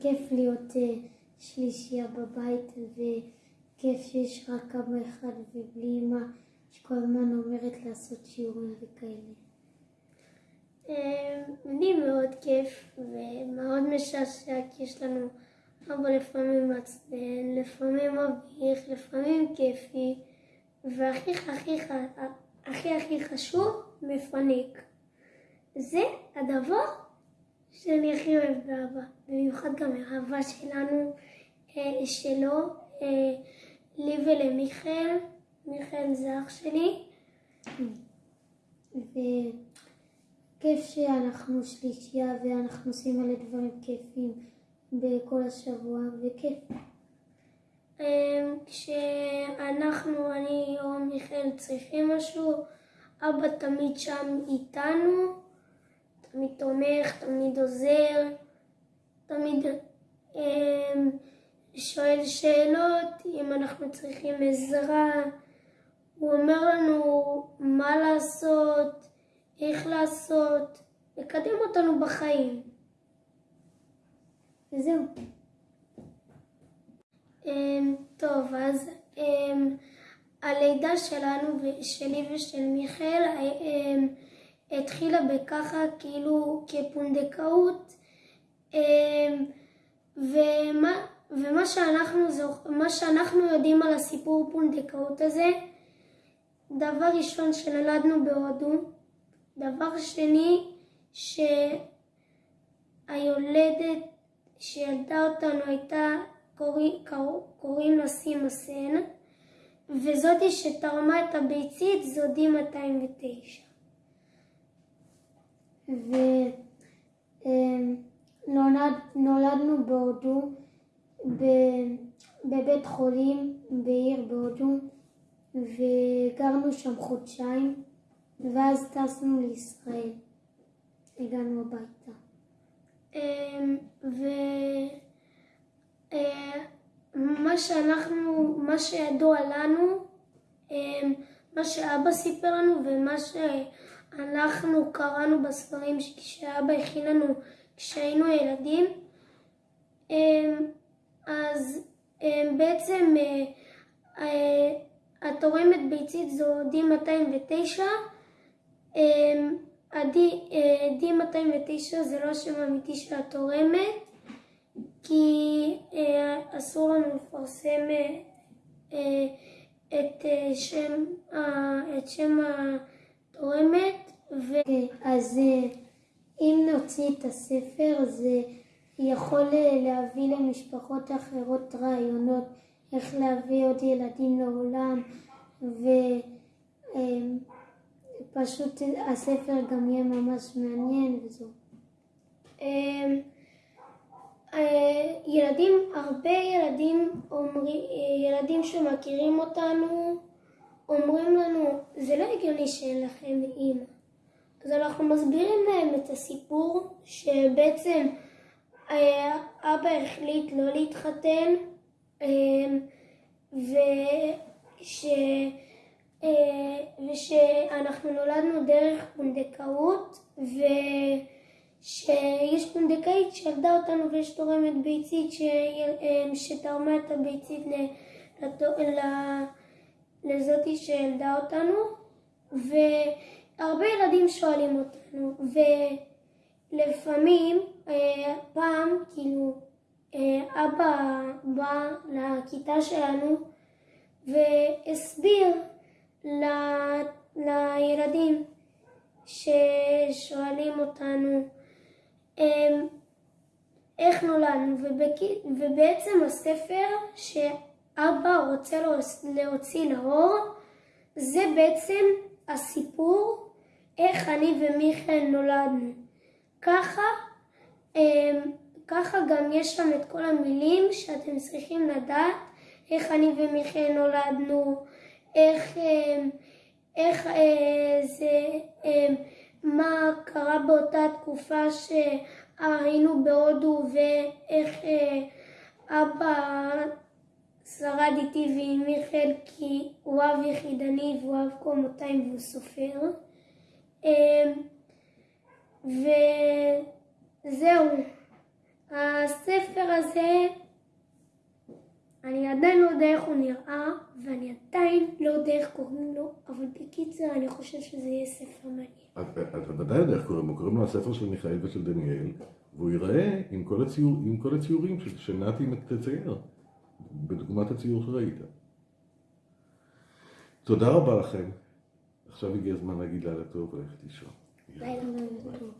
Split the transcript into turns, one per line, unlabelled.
כיף להיות אה, שלישייה בבית וכיף שיש רק אבא אחד ובלי אמא שכל הזמן אומרת לעשות שיעורים וכאלה.
אה, לי מאוד כיף ומאוד משעשע כי יש לנו אבא לפעמים מעצבן, לפעמים מביך, לפעמים כיפי והכי הכי הכי הכי חשוב, מפנק. זה הדבר שאני הכי אוהב באהבה, במיוחד גם האהבה שלנו, אה, שלו, אה, לי ולמיכאל, מיכאל זה אח שלי.
וכיף שאנחנו שלישייה ואנחנו עושים מלא דברים כיפים בכל השבוע, וכיף.
אה, כשאנחנו, אני או מיכאל צריכים משהו, אבא תמיד שם איתנו. תמיד תומך, תמיד עוזר, תמיד אה, שואל שאלות אם אנחנו צריכים עזרה. הוא אומר לנו מה לעשות, איך לעשות, לקדם אותנו בחיים.
וזהו.
אה, טוב, אז אה, הלידה שלנו, שלי ושל מיכאל, אה, התחילה בככה כאילו כפונדקאות אמ, ומה, ומה שאנחנו, מה שאנחנו יודעים על הסיפור פונדקאות הזה דבר ראשון שנולדנו בהודו דבר שני שהיולדת שילדה אותנו הייתה קוראים, קוראים לה סימה סן וזאתי שתרמה את הביצית זודי 209
ונולדנו בהודו, בבית חולים בעיר בהודו, וגרנו שם חודשיים, ואז טסנו לישראל. הגענו הביתה.
אמ, ומה אה, שאנחנו, מה שידוע לנו, אמ, מה שאבא סיפר לנו ומה ש... אנחנו קראנו בספרים כשאבא הכין לנו כשהיינו ילדים, אמ, אז אמ, בעצם אה, אה, התורמת ביצית זו D209, אמ, ה-D209 אה, זה לא השם האמיתי של התורמת, כי אסור לנו לפרסם את שם, את שם תורמת, ו...
אז אה, אם נוציא את הספר זה יכול אה, להביא למשפחות אחרות רעיונות איך להביא עוד ילדים לעולם ופשוט אה, הספר גם יהיה ממש מעניין וזהו.
ילדים, הרבה ילדים, ילדים שמכירים אותנו אומרים לנו, זה לא הגיוני שאין לכם אימא. אז אנחנו מסבירים להם את הסיפור שבעצם אה, אבא החליט לא להתחתן אה, וש... אה, ושאנחנו נולדנו דרך פונדקאות ושיש פונדקאית שילדה אותנו ויש תורמת ביצית שתרמה את הביצית לזאתי שילדה אותנו, והרבה ילדים שואלים אותנו, ולפעמים, אה, פעם, כאילו, אה, אבא בא לכיתה שלנו והסביר ל... לילדים ששואלים אותנו אה, איך נולדנו, ובק... ובעצם הספר ש... אבא רוצה להוציא לאור, זה בעצם הסיפור איך אני ומיכאל נולדנו. ככה, אמ, ככה גם יש שם את כל המילים שאתם צריכים לדעת איך אני ומיכאל נולדנו, איך, אמ, איך אה, זה, אמ, מה קרה באותה תקופה שהיינו בהודו ואיך אה, אבא שרד איתי ועם מיכאל כי הוא אב יחידני והוא אב קומותיים והוא סופר. אמ, וזהו, הספר הזה, אני עדיין לא יודע איך הוא נראה, ואני עדיין לא יודע איך קוראים לו, אבל בקיצר אני חושב שזה יהיה ספר מעניין.
אתה ודאי יודע איך קוראים לו, קוראים לו הספר של מיכאל ושל דניאל, והוא ייראה עם כל, עם כל הציורים שנתי תצייר, בדוגמת הציור שראית. תודה רבה לכם. עכשיו הגיע הזמן להגיד לילה טוב וללכת לישון.
לילה
טוב.